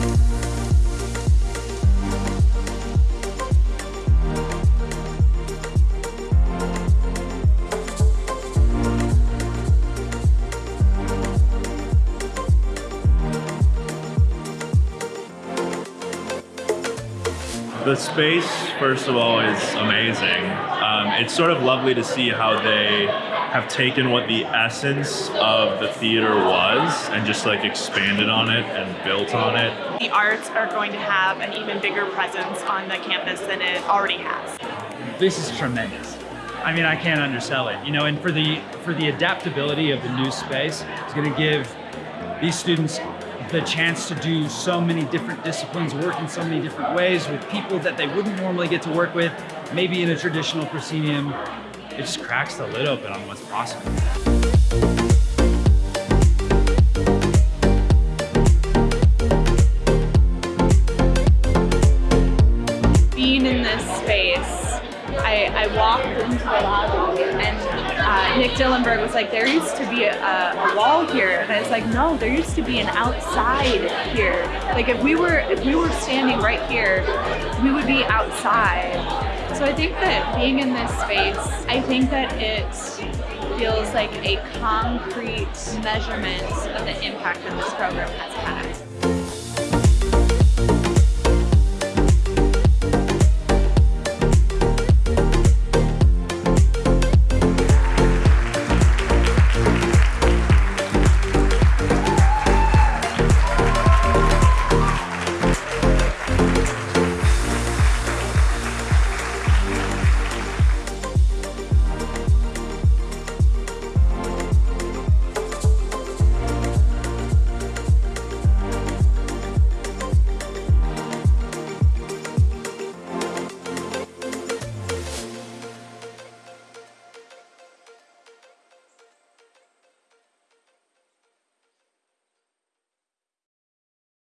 thank you The space, first of all, is amazing. Um, it's sort of lovely to see how they have taken what the essence of the theater was and just like expanded on it and built on it. The arts are going to have an even bigger presence on the campus than it already has. This is tremendous. I mean, I can't undersell it, you know, and for the for the adaptability of the new space, it's going to give these students the chance to do so many different disciplines, work in so many different ways with people that they wouldn't normally get to work with, maybe in a traditional proscenium. It just cracks the lid open on what's possible. Being in this space, I, I walked into the lobby and Nick Dillenberg was like, there used to be a, a, wall here. And I was like, no, there used to be an outside here. Like if we were if we were standing right here, we would be outside. So I think that being in this space, I think that it feels like a concrete measurement of the impact that this program has had.